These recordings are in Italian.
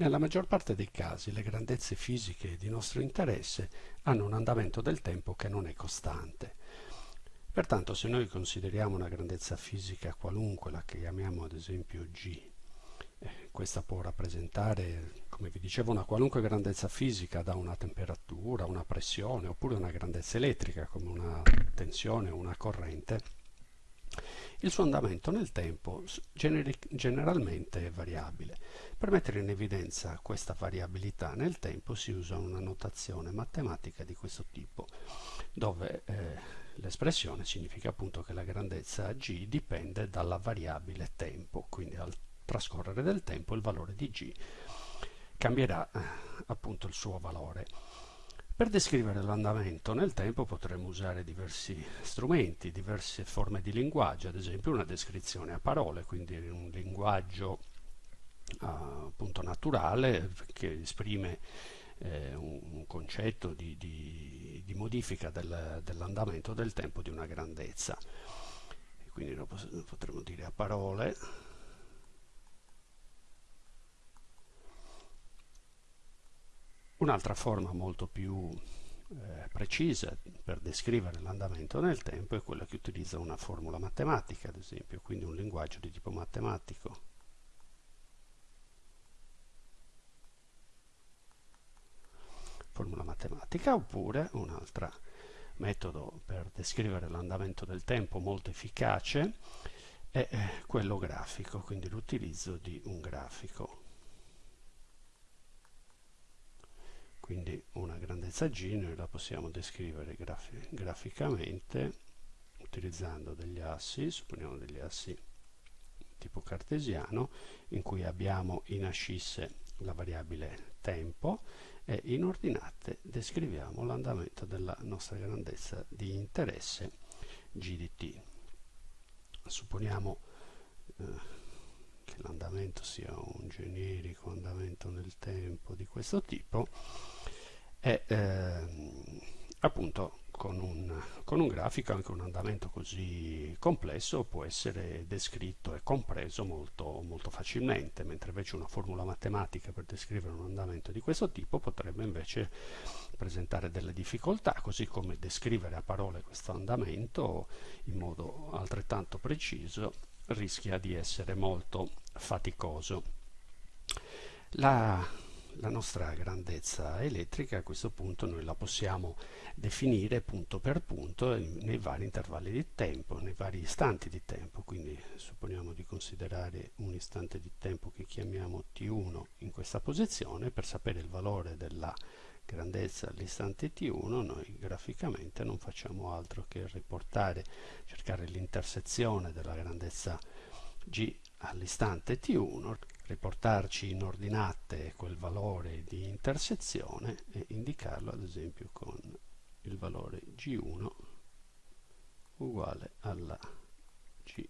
Nella maggior parte dei casi le grandezze fisiche di nostro interesse hanno un andamento del tempo che non è costante. Pertanto se noi consideriamo una grandezza fisica qualunque, la chiamiamo ad esempio G, eh, questa può rappresentare, come vi dicevo, una qualunque grandezza fisica da una temperatura, una pressione oppure una grandezza elettrica come una tensione o una corrente, il suo andamento nel tempo generalmente è variabile. Per mettere in evidenza questa variabilità nel tempo si usa una notazione matematica di questo tipo, dove eh, l'espressione significa appunto che la grandezza g dipende dalla variabile tempo, quindi al trascorrere del tempo il valore di g cambierà eh, appunto il suo valore. Per descrivere l'andamento nel tempo potremmo usare diversi strumenti, diverse forme di linguaggio, ad esempio una descrizione a parole, quindi un linguaggio uh, appunto naturale che esprime eh, un, un, concetto di, di, di modifica del, dell'andamento del tempo di una grandezza. quindi lo potremmo dire a parole. Un'altra forma molto più eh, precisa per descrivere l'andamento nel tempo è quella che utilizza una formula matematica, ad esempio, quindi un linguaggio di tipo matematico. Formula matematica oppure un altro metodo per descrivere l'andamento del tempo molto efficace è eh, quello grafico, quindi l'utilizzo di un grafico. Quindi una grandezza G noi la possiamo descrivere grafi graficamente utilizzando degli assi, supponiamo degli assi tipo cartesiano in cui abbiamo in ascisse la variabile tempo e in ordinate descriviamo l'andamento della nostra grandezza di interesse g di t. Supponiamo eh, che l'andamento sia un generico andamento nel tempo di questo tipo e ehm, appunto con un, con un, grafico anche un andamento così complesso può essere descritto e compreso molto, molto facilmente, mentre invece una formula matematica per descrivere un andamento di questo tipo potrebbe invece presentare delle difficoltà, così come descrivere a parole questo andamento in modo altrettanto preciso rischia di essere molto faticoso. La la nostra grandezza elettrica a questo punto noi la possiamo definire punto per punto nei vari intervalli di tempo, nei vari istanti di tempo, quindi supponiamo di considerare un istante di tempo che chiamiamo t1 in questa posizione, per sapere il valore della grandezza all'istante t1 noi graficamente non facciamo altro che riportare, cercare l'intersezione della grandezza g all'istante t1 riportarci in ordinate quel valore di intersezione e indicarlo ad esempio con il valore G1 uguale alla G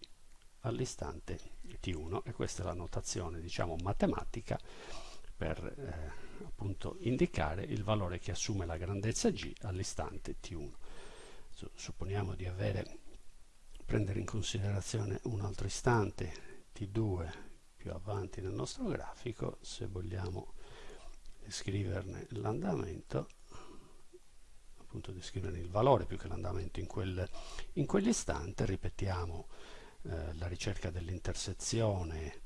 all'istante T1 e questa è la notazione diciamo matematica per eh, appunto indicare il valore che assume la grandezza G all'istante T1 supponiamo di avere prendere in considerazione un altro istante T2 più avanti nel nostro grafico se vogliamo descriverne l'andamento appunto descriverne il valore più che l'andamento in, quel, in quell'istante ripetiamo eh, la ricerca dell'intersezione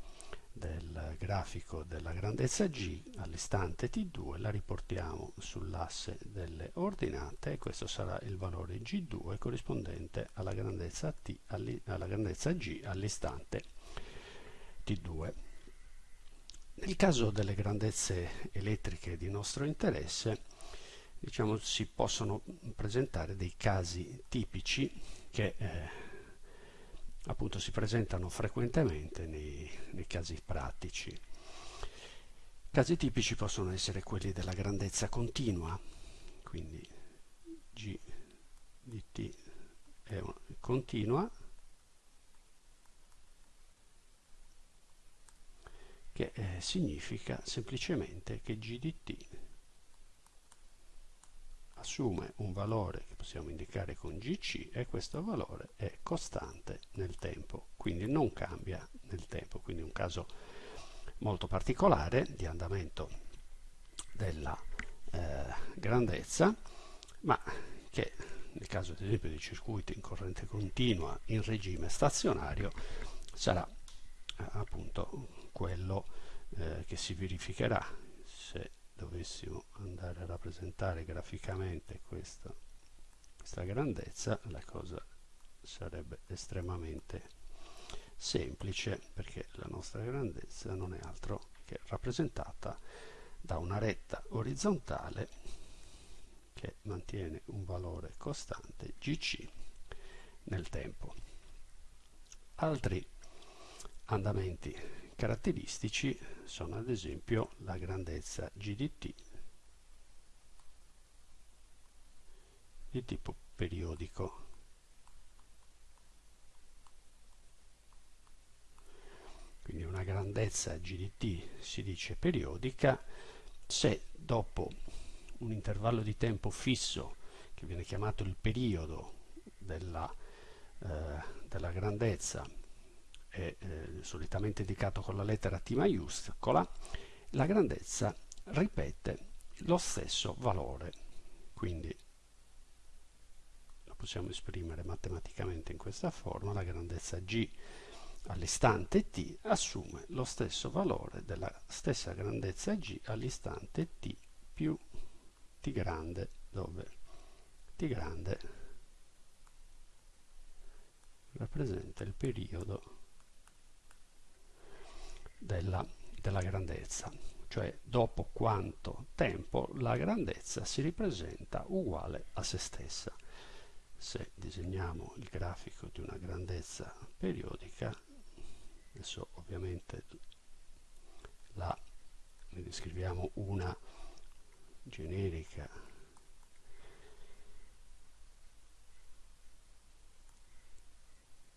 del grafico della grandezza g all'istante t2 la riportiamo sull'asse delle ordinate e questo sarà il valore g2 corrispondente alla grandezza, t, alla grandezza g all'istante T2. Nel caso delle grandezze elettriche di nostro interesse, diciamo, si possono presentare dei casi tipici che eh, appunto si presentano frequentemente nei, nei casi pratici. Casi tipici possono essere quelli della grandezza continua, quindi G di T è continua che eh, significa semplicemente che g di t assume un valore che possiamo indicare con gc e questo valore è costante nel tempo, quindi non cambia nel tempo, quindi un caso molto particolare di andamento della eh, grandezza, ma che nel caso ad esempio di circuiti in corrente continua in regime stazionario sarà appunto quello eh, che si verificherà se dovessimo andare a rappresentare graficamente questa, questa grandezza la cosa sarebbe estremamente semplice perché la nostra grandezza non è altro che rappresentata da una retta orizzontale che mantiene un valore costante gc nel tempo. Altri andamenti caratteristici sono ad esempio la grandezza GDT di tipo periodico. Quindi una grandezza GDT si dice periodica se dopo un intervallo di tempo fisso che viene chiamato il periodo della, eh, della grandezza è eh, solitamente indicato con la lettera T maiuscola, la grandezza ripete lo stesso valore. Quindi lo possiamo esprimere matematicamente in questa forma, la grandezza G all'istante t assume lo stesso valore della stessa grandezza g all'istante t più t grande dove t grande rappresenta il periodo della, della grandezza, cioè dopo quanto tempo la grandezza si ripresenta uguale a se stessa. Se disegniamo il grafico di una grandezza periodica, adesso ovviamente la ne descriviamo una generica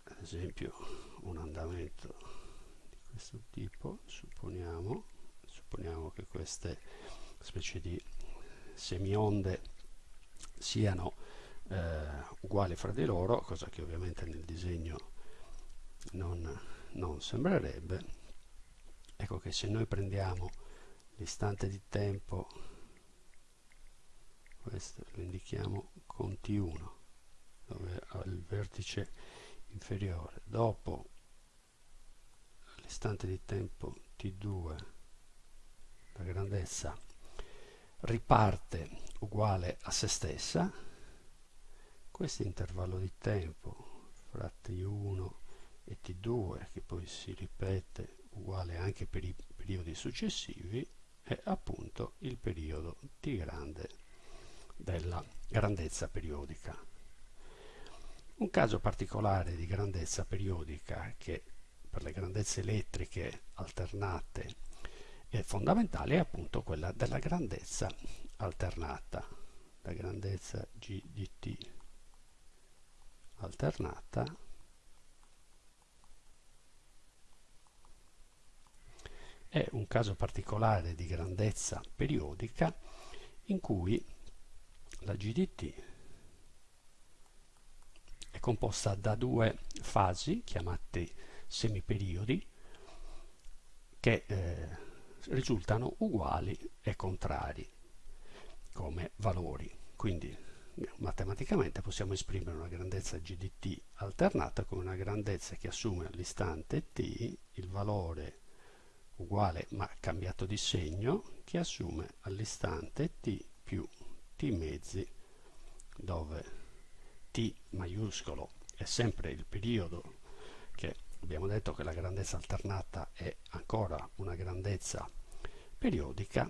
ad esempio un andamento questo tipo supponiamo, supponiamo che queste specie di semionde siano eh, uguali fra di loro cosa che ovviamente nel disegno non, non sembrerebbe. Ecco che se noi prendiamo l'istante di tempo questo lo indichiamo con T1 dove ha il vertice inferiore dopo istante di tempo t2 la grandezza riparte uguale a se stessa. Questo intervallo di tempo fra t1 e t2 che poi si ripete uguale anche per i periodi successivi è appunto il periodo t grande della grandezza periodica. Un caso particolare di grandezza periodica che per le grandezze elettriche alternate è fondamentale è appunto quella della grandezza alternata la grandezza G di T alternata. È un caso particolare di grandezza periodica in cui la GDT è composta da due fasi chiamate semiperiodi che eh, risultano uguali e contrari come valori. Quindi matematicamente possiamo esprimere una grandezza g di t alternata come una grandezza che assume all'istante t il valore uguale ma cambiato di segno che assume all'istante t più t mezzi dove t maiuscolo è sempre il periodo che abbiamo detto che la grandezza alternata è ancora una grandezza periodica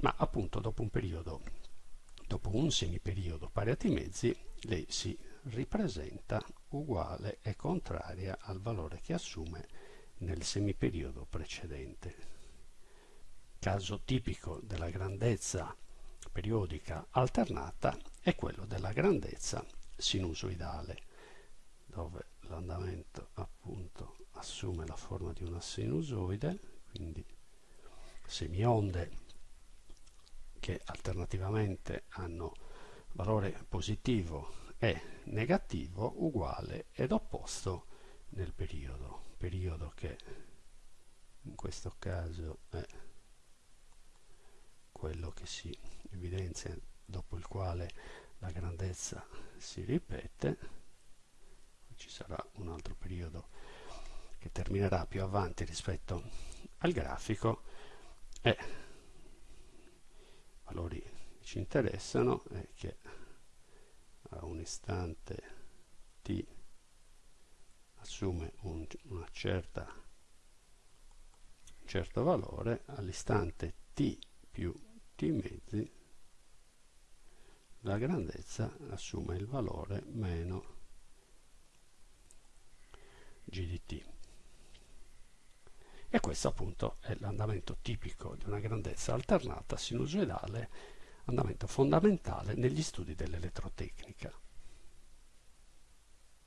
ma appunto dopo un periodo dopo un semiperiodo pari a t mezzi lei si ripresenta uguale e contraria al valore che assume nel semiperiodo precedente. Caso tipico della grandezza periodica alternata è quello della grandezza sinusoidale dove l'andamento appunto assume la forma di una sinusoide, quindi semionde che alternativamente hanno valore positivo e negativo uguale ed opposto nel periodo, periodo che in questo caso è quello che si evidenzia dopo il quale la grandezza si ripete ci sarà un altro periodo che terminerà più avanti rispetto al grafico. E valori che ci interessano è che a un istante t assume un, una certa, un certo valore all'istante t più t mezzi la grandezza assume il valore meno g di t. E questo appunto è l'andamento tipico di una grandezza alternata sinusoidale, andamento fondamentale negli studi dell'elettrotecnica.